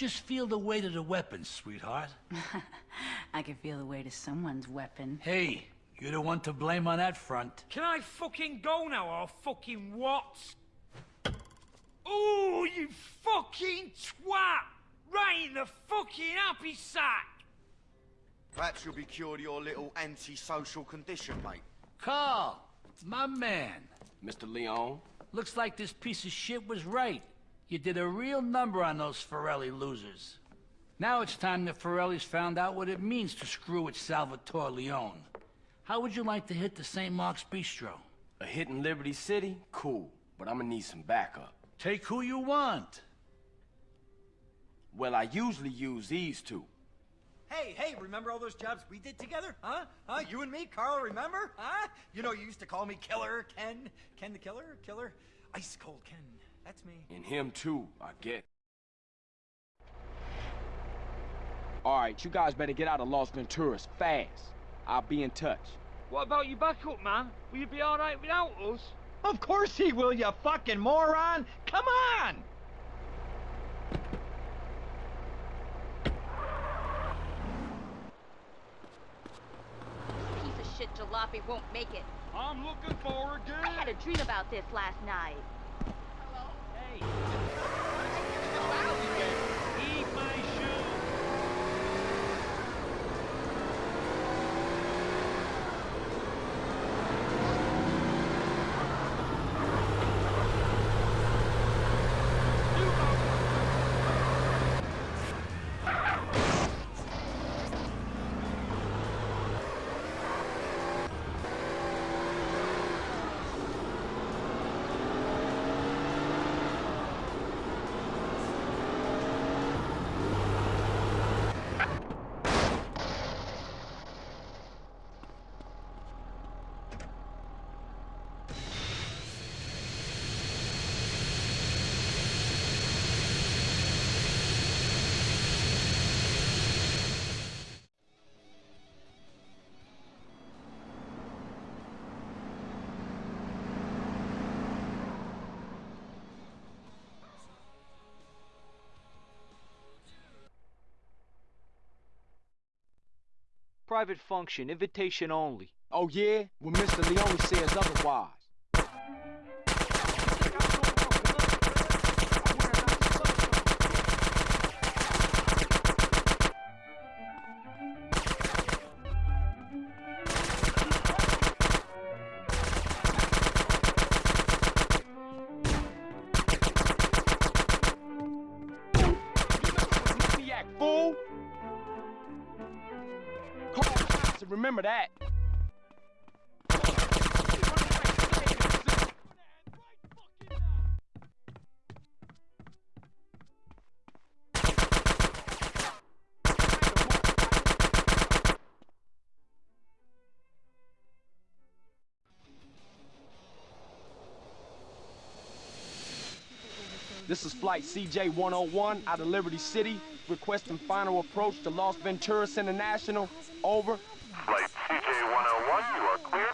Just feel the weight of the weapon, sweetheart. I can feel the weight of someone's weapon. Hey, you're the one to blame on that front. Can I fucking go now or fucking what? Ooh, you fucking twat! Right in the fucking happy sack! Perhaps you'll be cured of your little antisocial condition, mate. Carl, it's my man. Mr. Leone? Looks like this piece of shit was right. You did a real number on those Forelli losers. Now it's time the Forellis found out what it means to screw with Salvatore Leone. How would you like to hit the St. Mark's Bistro? A hit in Liberty City? Cool, but I'm gonna need some backup. Take who you want. Well, I usually use these two. Hey, hey, remember all those jobs we did together? Huh? Huh? You and me, Carl, remember? Huh? You know, you used to call me Killer Ken. Ken the Killer? Killer? Ice Cold Ken. That's me. And him too, I get. Alright, you guys better get out of Las Venturas fast. I'll be in touch. What about your backup, man? Will you be alright without us? Of course he will, you fucking moron! Come on! Piece of shit jalopy won't make it. I'm looking forward to I had a dream about this last night. Hey. Private function, invitation only. Oh yeah? Well, Mr. Leone says otherwise. Remember that. This is Flight CJ-101 out of Liberty City, requesting final approach to Las Venturas International. Over. Flight CJ-101, you are clear